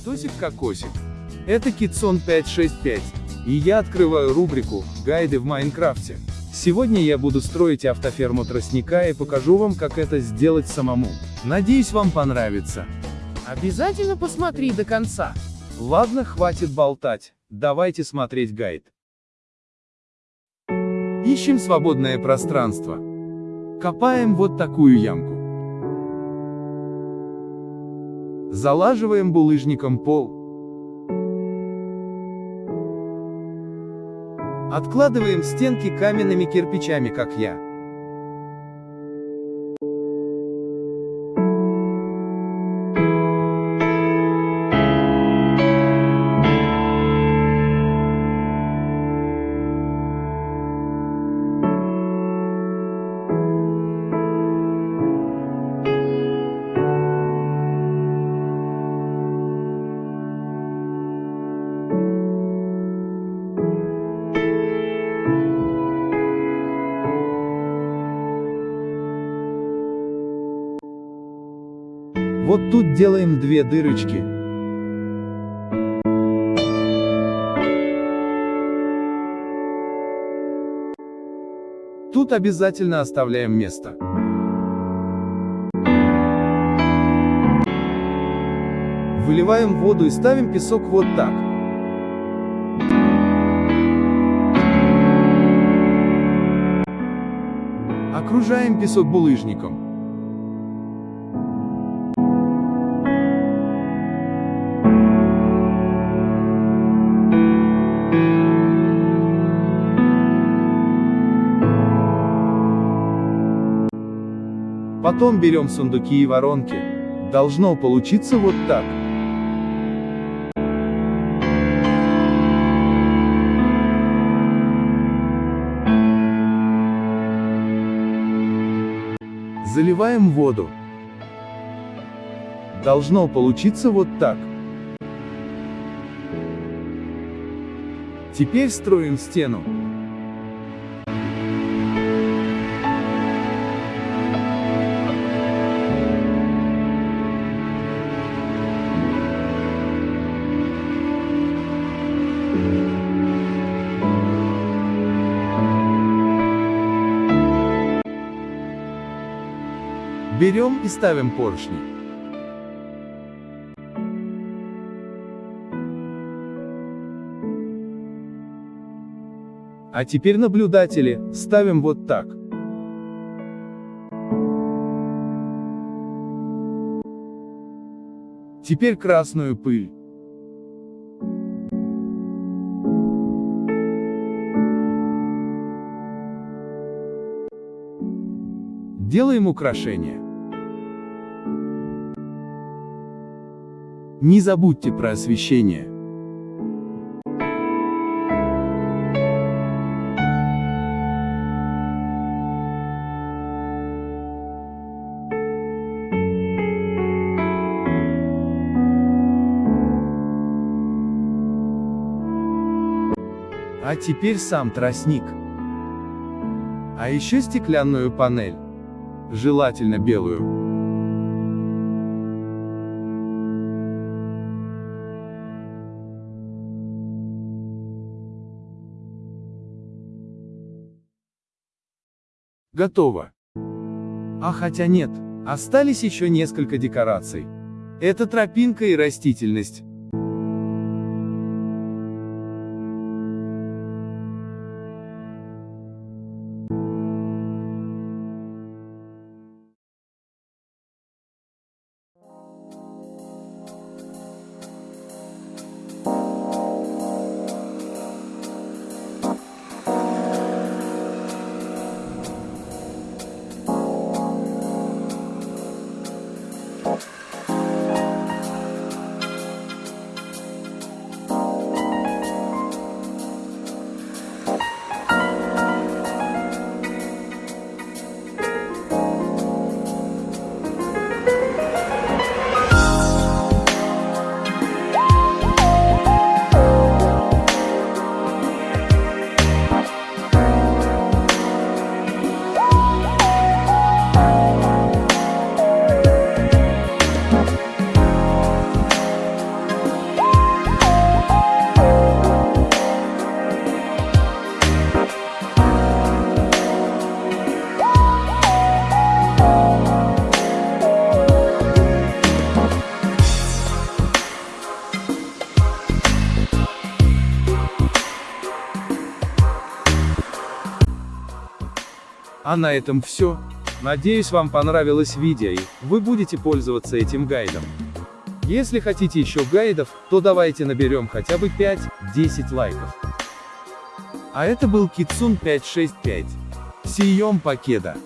Витосик Кокосик. Это Китсон 565. И я открываю рубрику «Гайды в Майнкрафте». Сегодня я буду строить автоферму тростника и покажу вам, как это сделать самому. Надеюсь, вам понравится. Обязательно посмотри до конца. Ладно, хватит болтать. Давайте смотреть гайд. Ищем свободное пространство. Копаем вот такую ямку. Залаживаем булыжником пол. Откладываем стенки каменными кирпичами, как я. Вот тут делаем две дырочки. Тут обязательно оставляем место. Выливаем воду и ставим песок вот так. Окружаем песок булыжником. Потом берем сундуки и воронки. Должно получиться вот так. Заливаем воду. Должно получиться вот так. Теперь строим стену. Берем и ставим поршни. А теперь наблюдатели, ставим вот так. Теперь красную пыль. Делаем украшения. Не забудьте про освещение. А теперь сам тростник. А еще стеклянную панель. Желательно белую. Готово. А хотя нет, остались еще несколько декораций. Это тропинка и растительность. А на этом все. Надеюсь вам понравилось видео и вы будете пользоваться этим гайдом. Если хотите еще гайдов, то давайте наберем хотя бы 5-10 лайков. А это был Китсун 565. Сием покеда.